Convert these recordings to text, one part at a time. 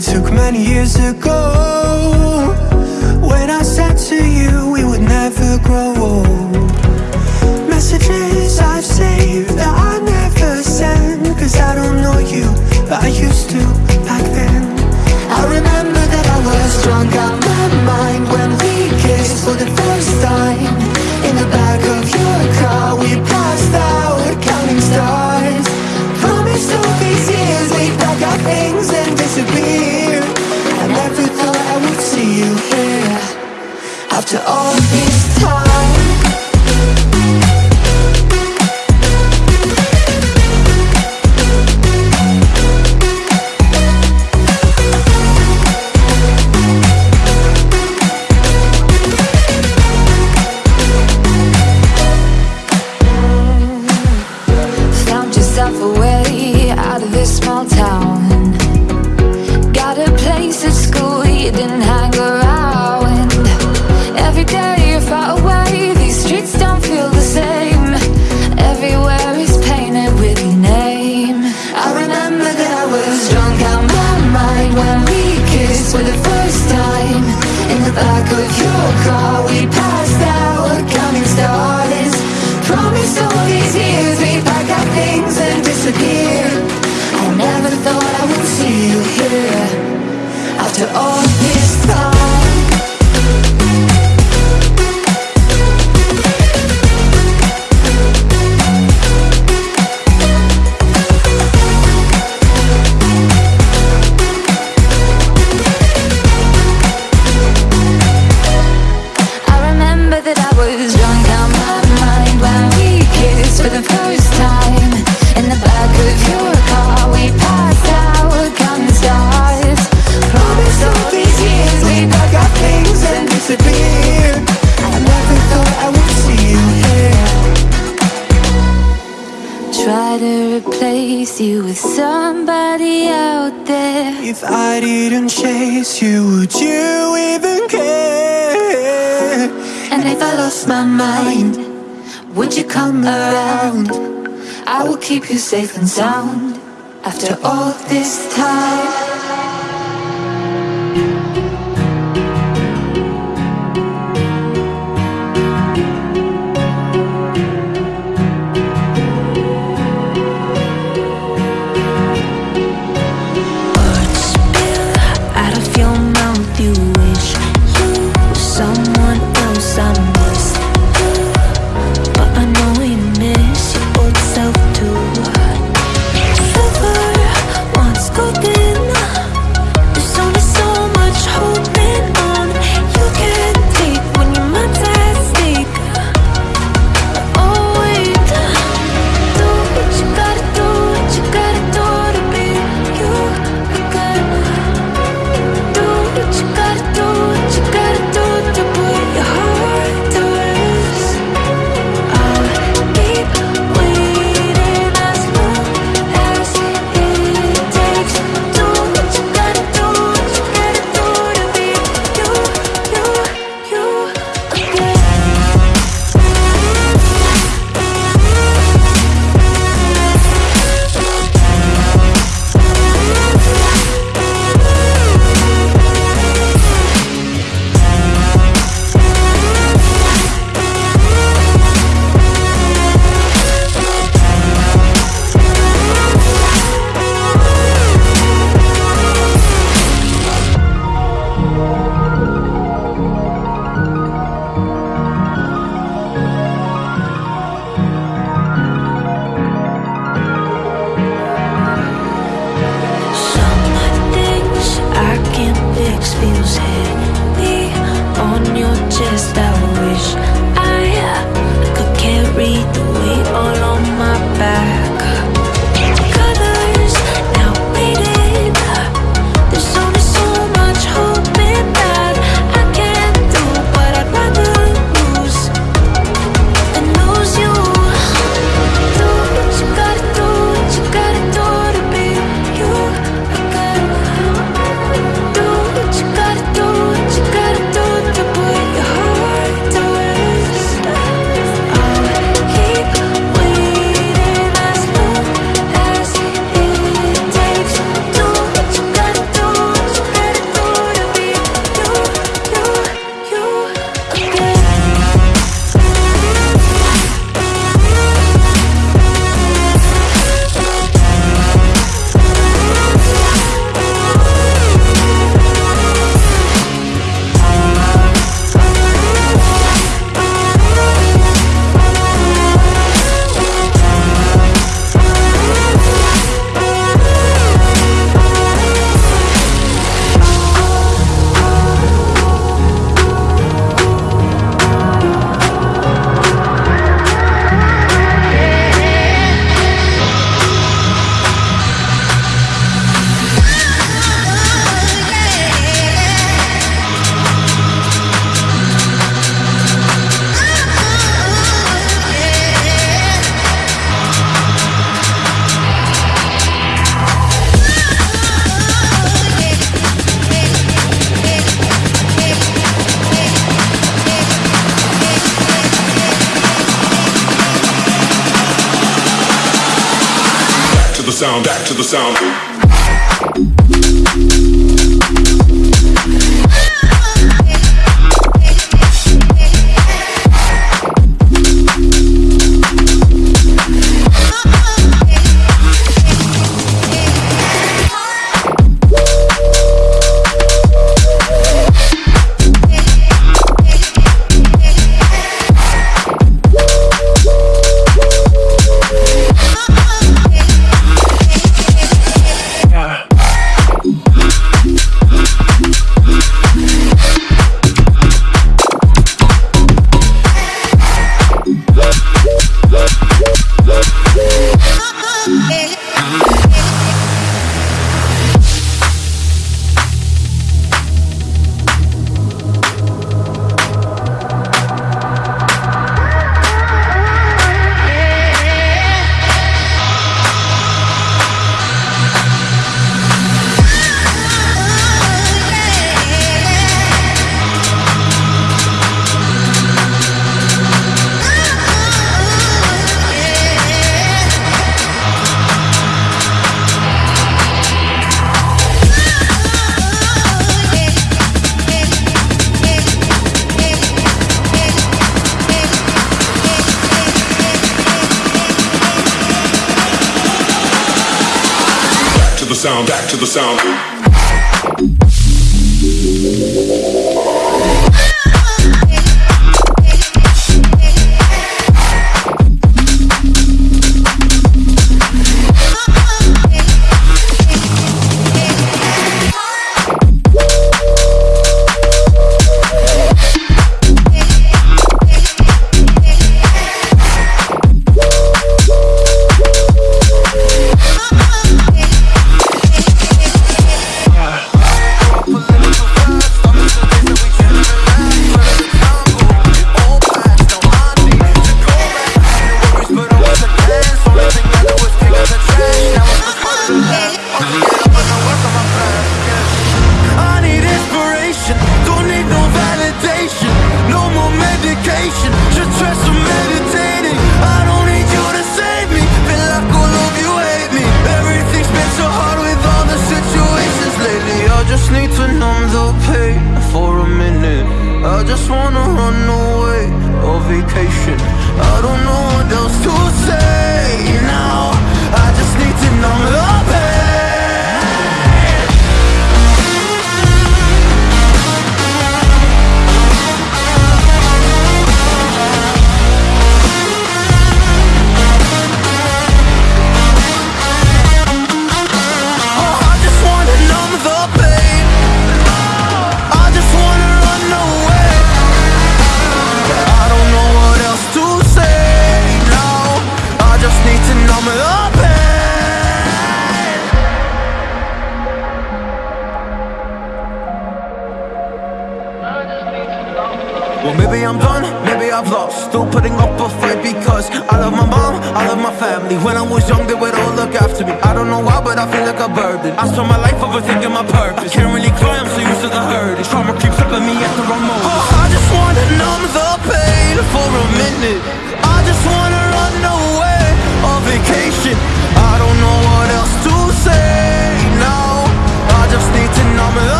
took many years ago. When I said to you we would never grow old Messages I've saved that I never send. Cause I don't know you, but I used to back then. I remember that I was drunk out my mind When we kissed for the first time. In the back of your car we passed to all these safe and sound. Sound, back to the sound.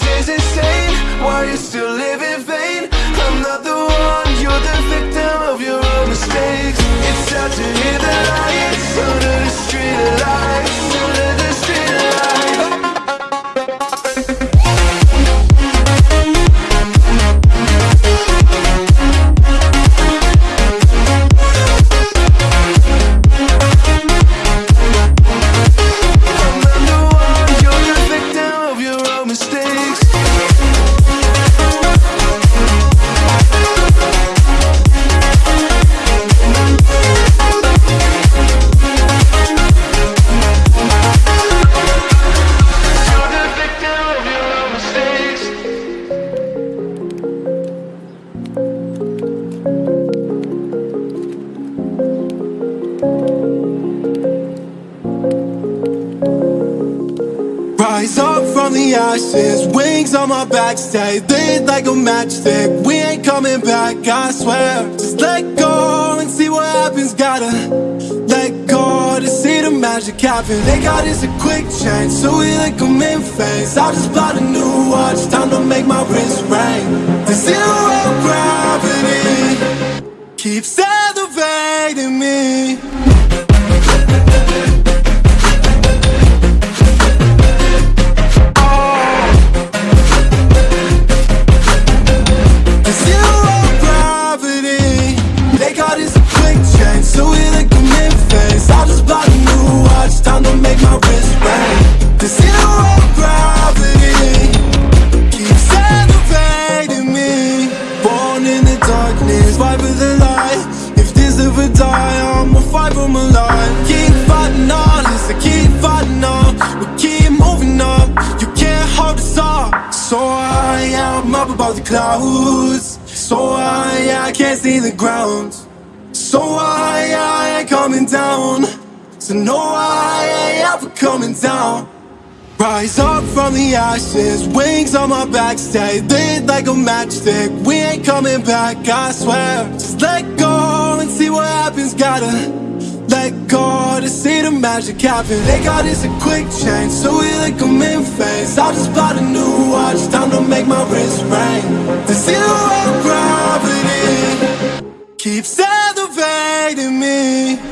Madness is insane. Why you still live in vain? I'm not the one, you're the victim of your own mistakes. It's sad to hear the lights under the street lights, stay lit like a matchstick. We ain't coming back, I swear. Just let go and see what happens. Gotta let go to see the magic happen. They got us a quick change, so we like them in phase. I just bought a new watch, time to make my wrist ring. The zero gravity the ashes, wings on my back, stay lit like a matchstick. We ain't coming back, I swear. Just let go and see what happens. Gotta let go to see the magic happen. They got us a quick change, so we like them in phase. I just bought a new watch, time to make my wrist ring. The zero gravity keeps elevating me.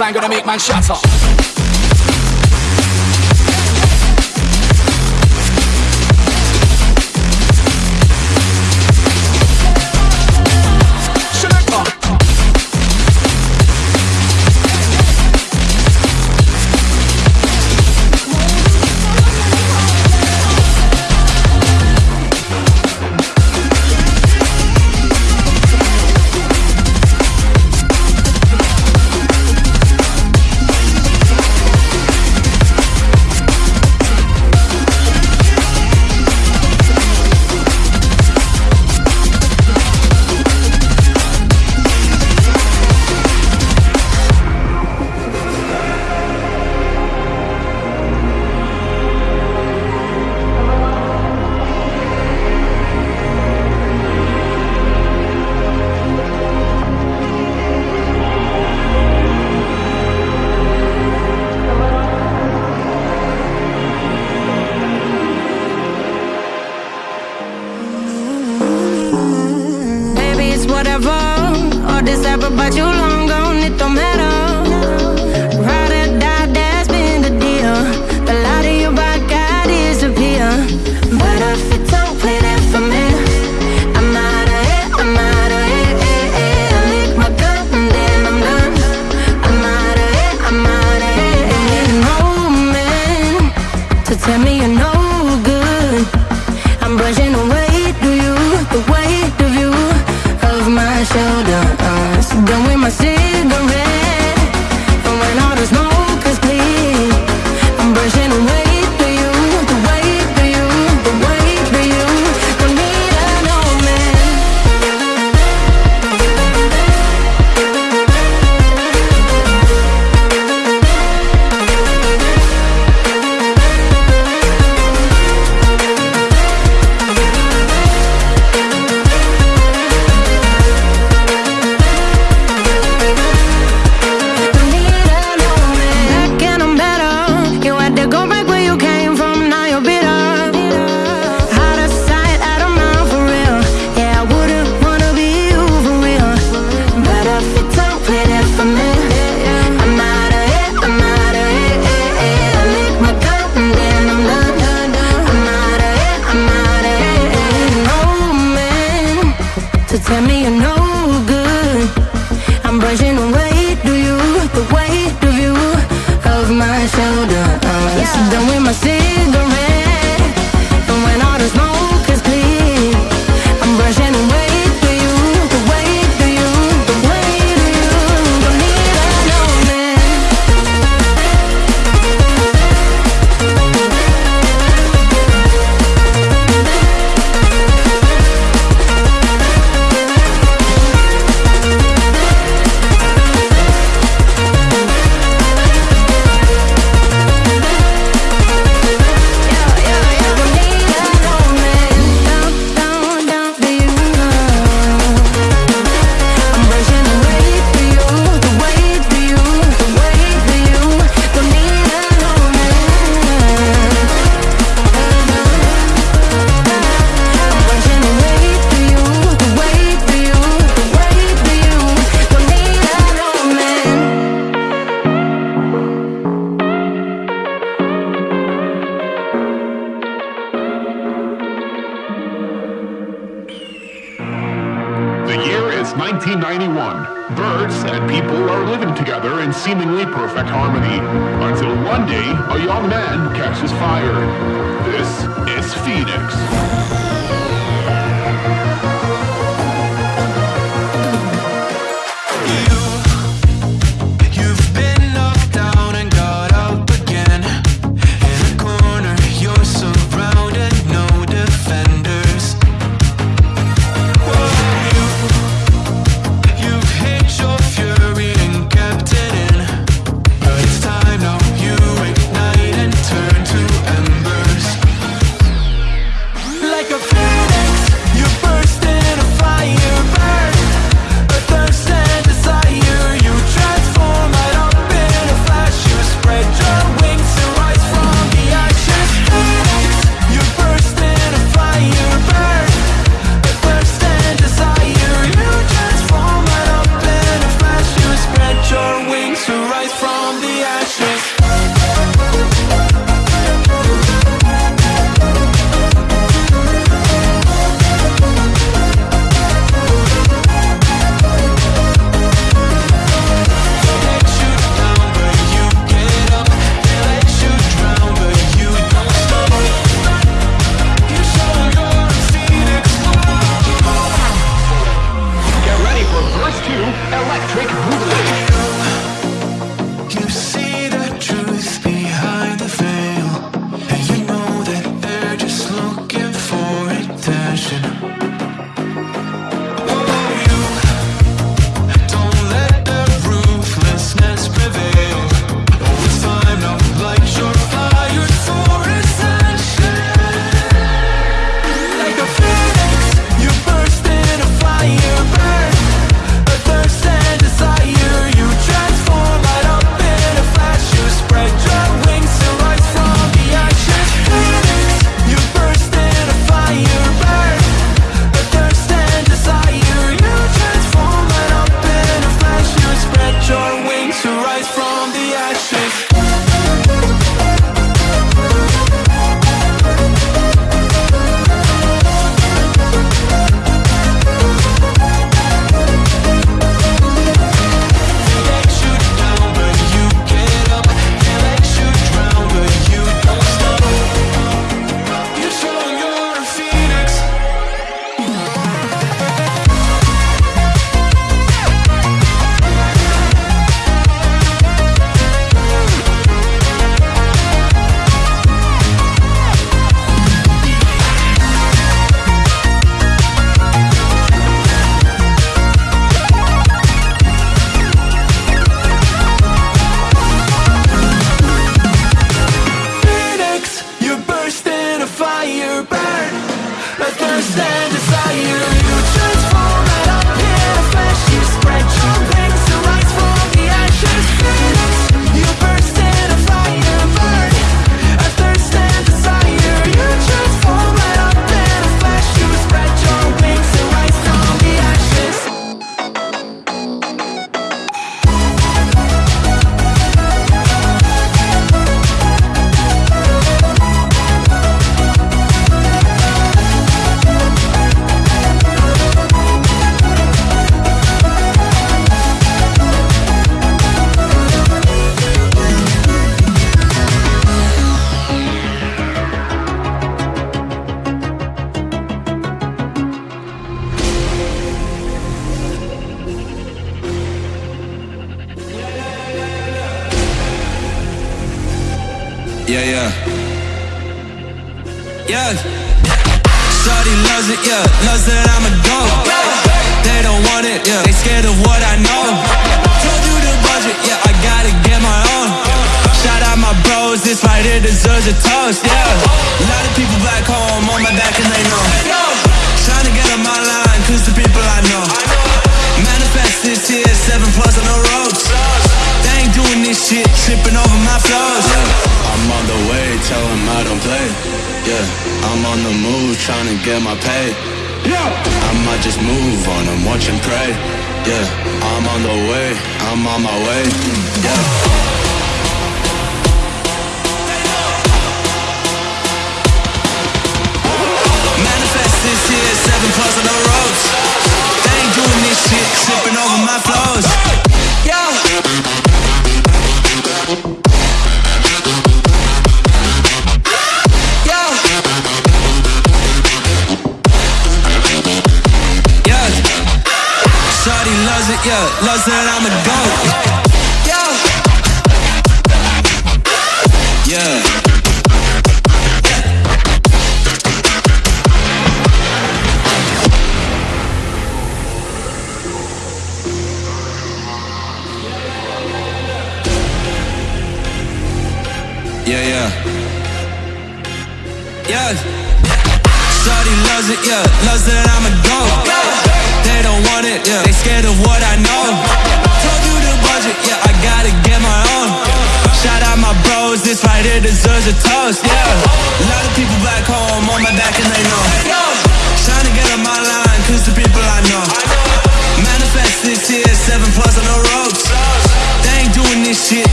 Bassline gonna make my man shut but you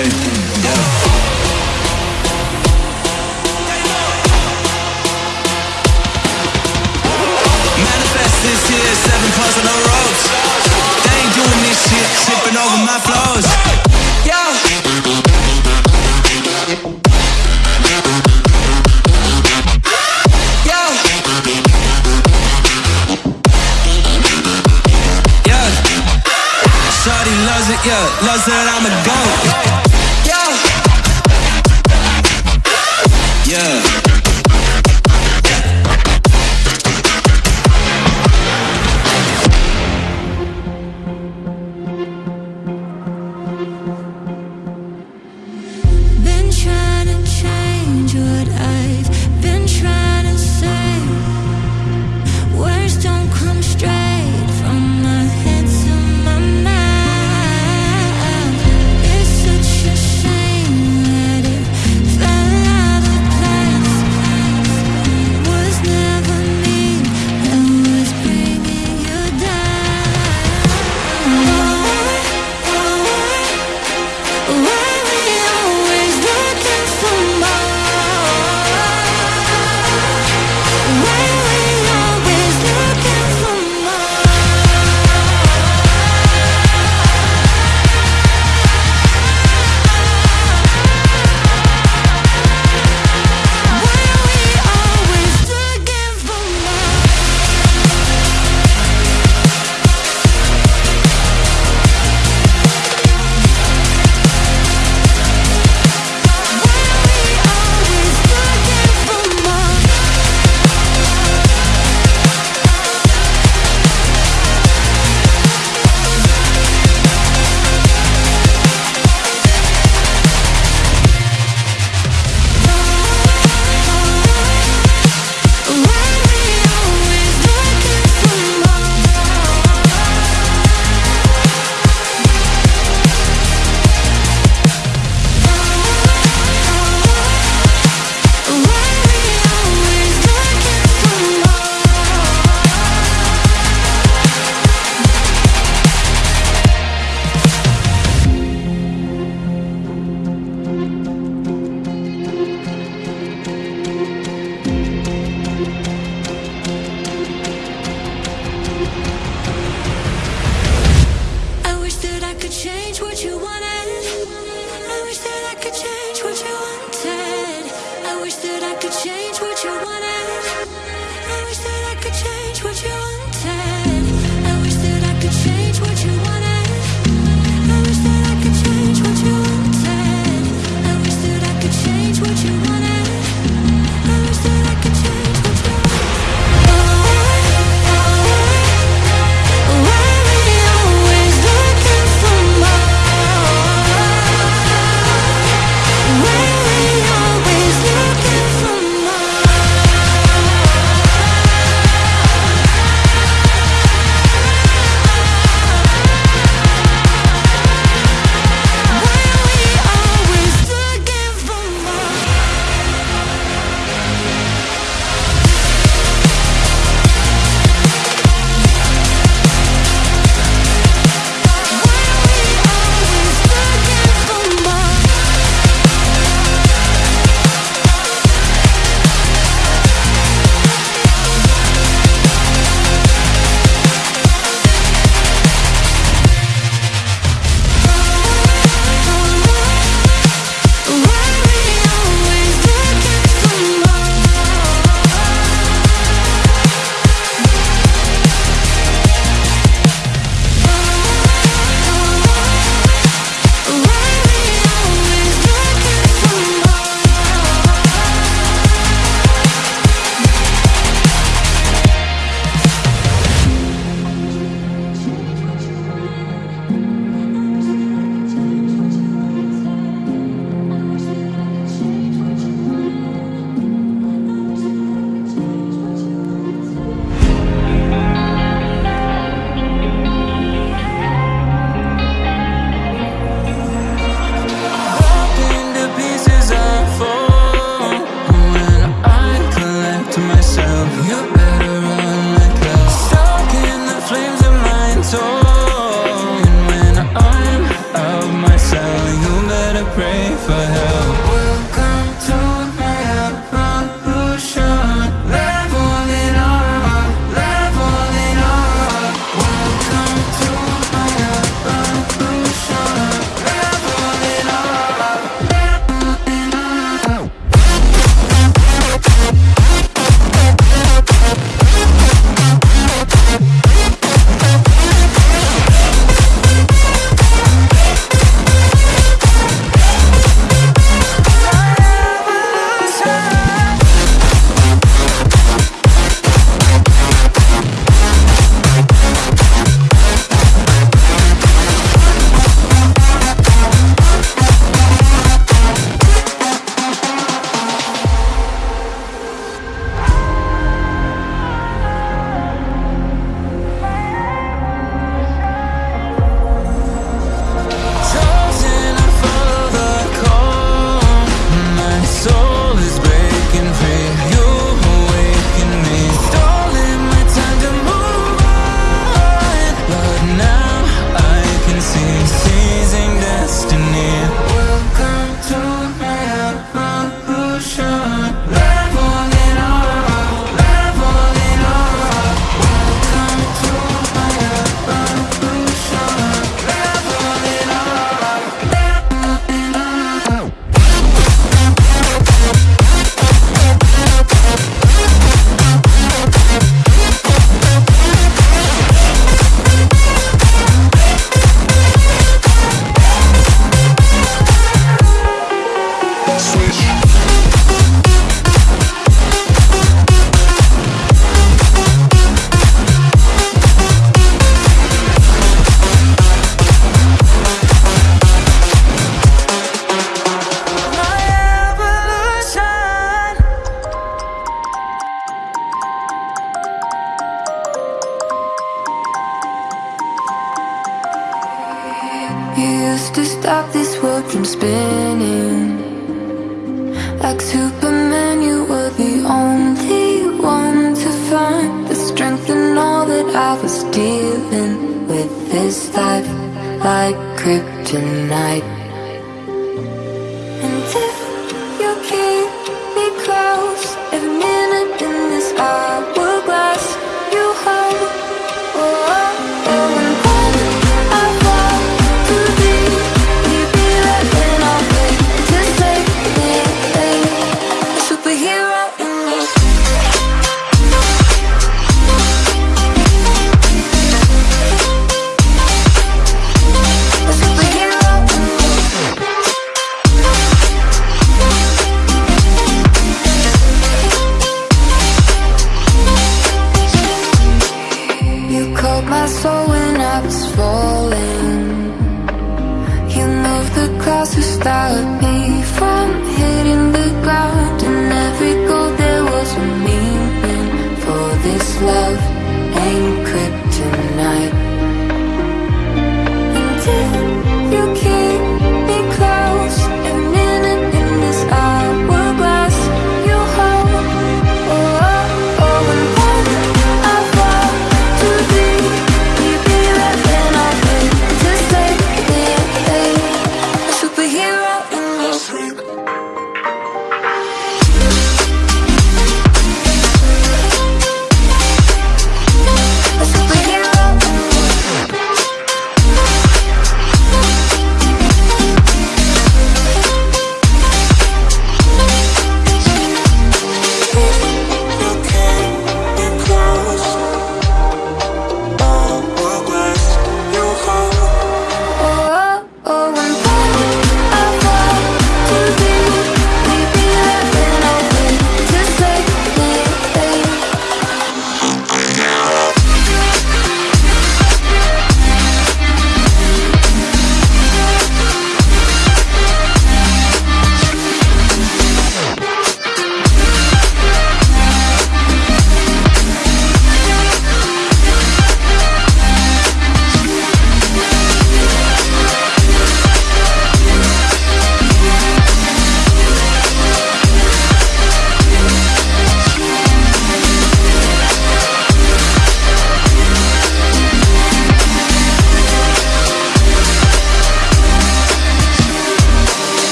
Yeah. Manifest seven on the. They ain't doing this shit, tripping over my loves it, yeah, loves that I'm a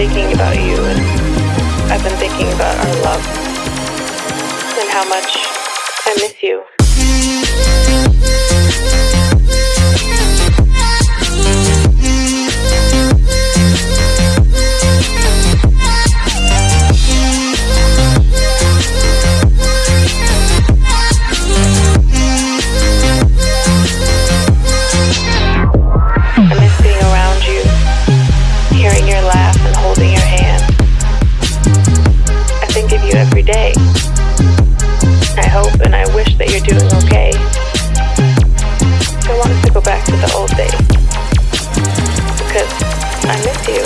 thinking about you, and I've been thinking about our love, and how much I miss you. Doing okay. I want to go back to the old days. Because I miss you.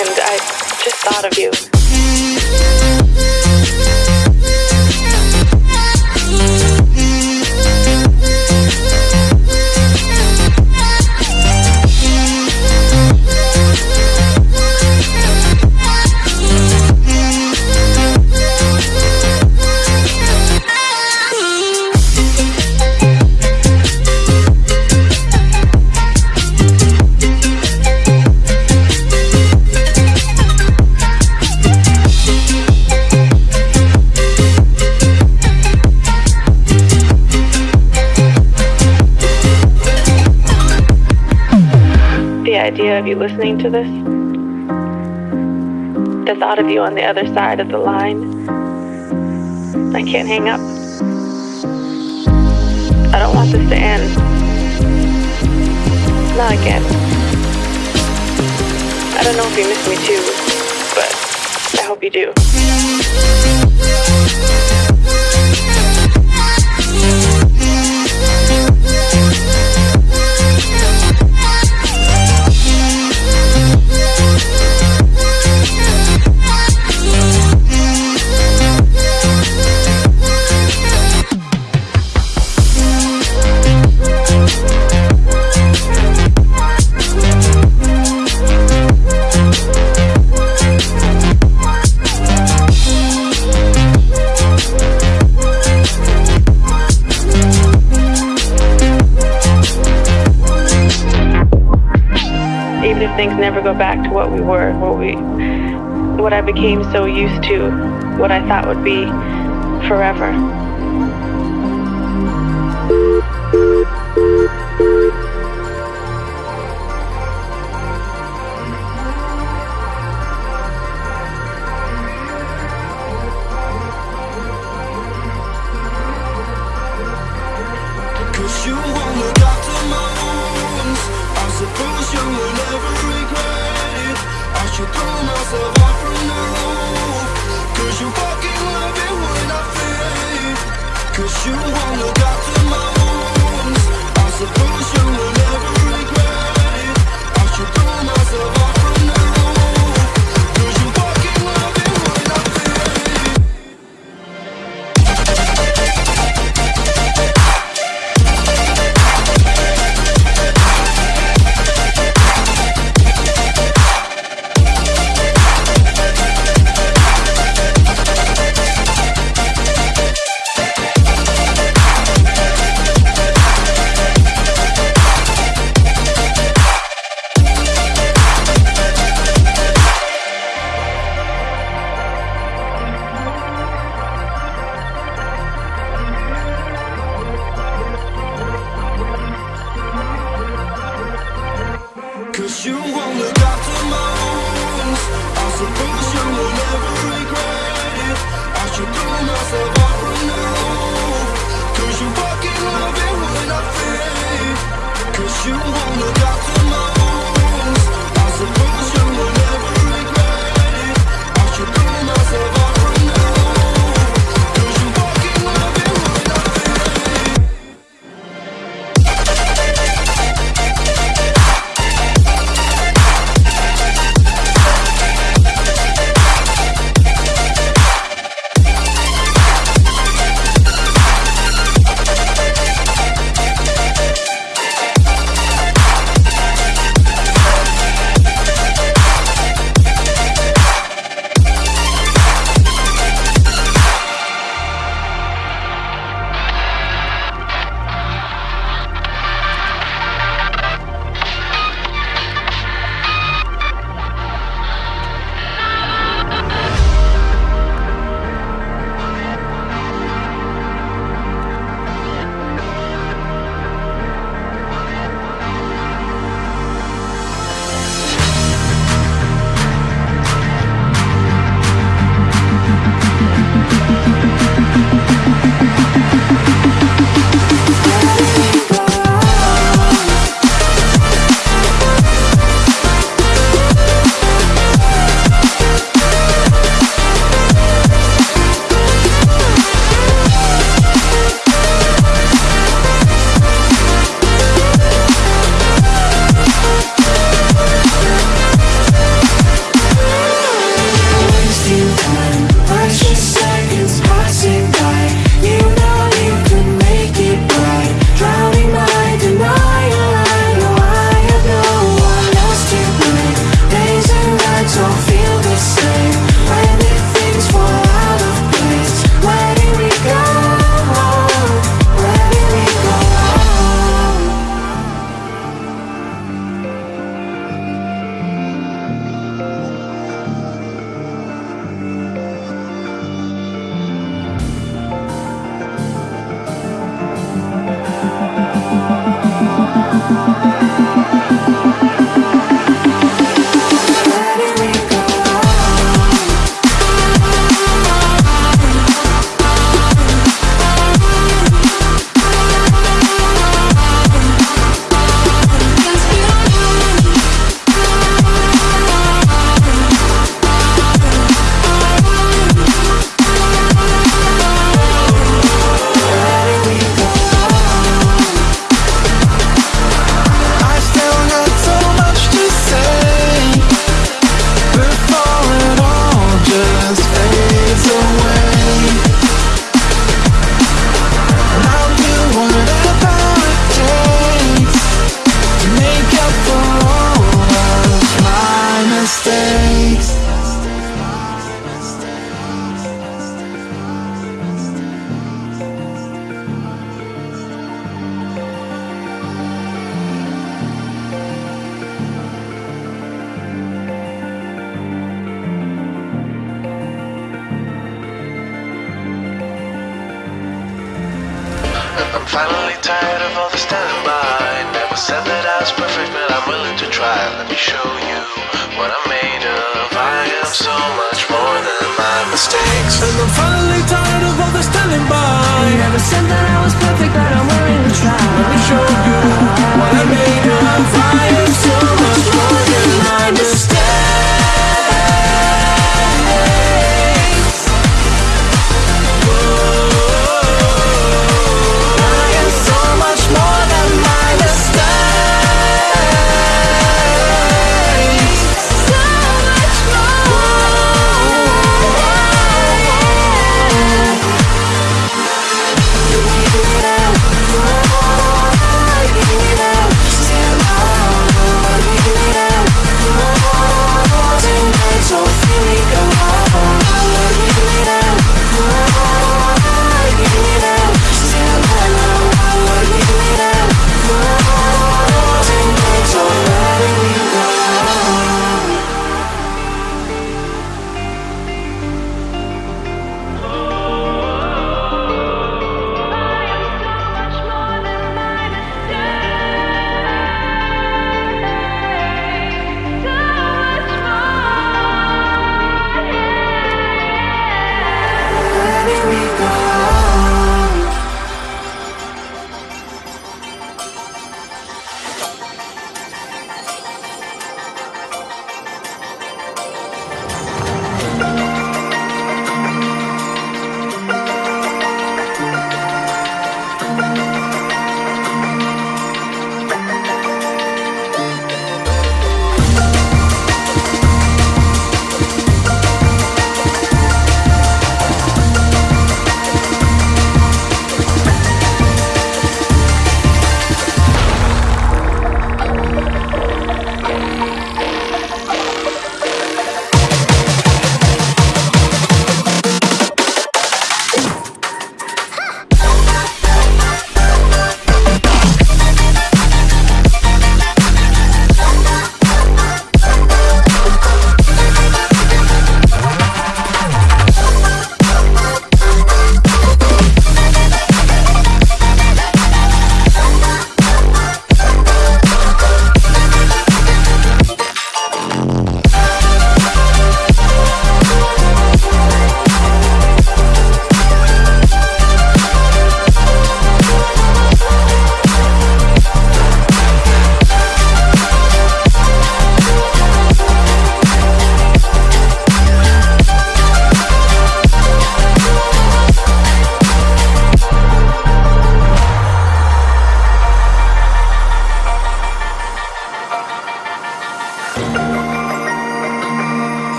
And I just thought of you. To this, the thought of you on the other side of the line, I can't hang up. I don't want this to end. Not again. I don't know if you miss me too, but I hope you do. Never go back to what we were, what we what I became so used to, what I thought would be forever. Cause you won't look after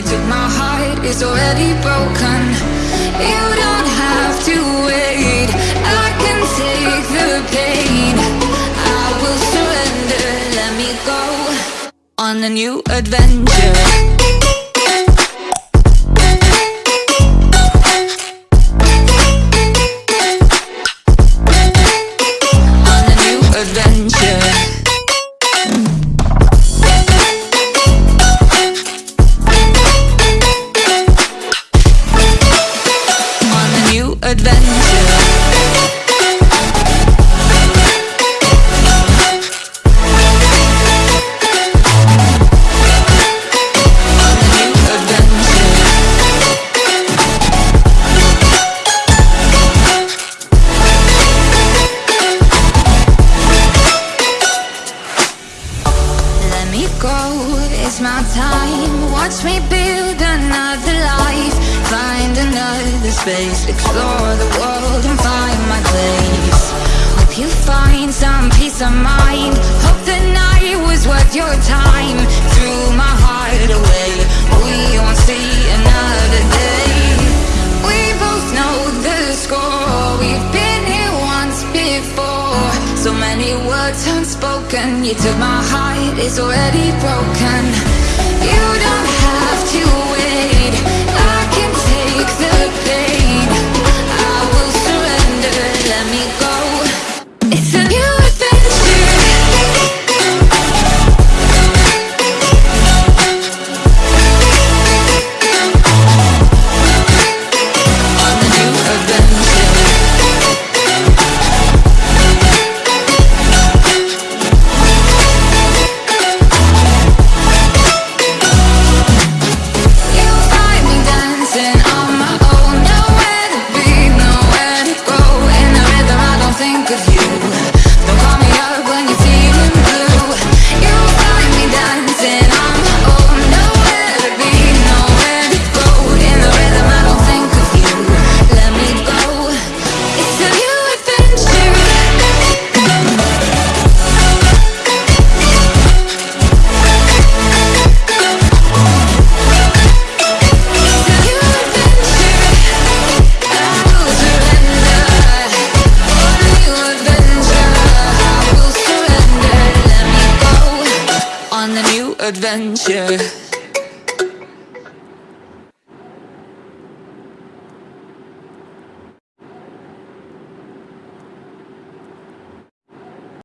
you took my heart is already broken. You don't have to wait. I can take the pain. I will surrender, let me go On a new adventure.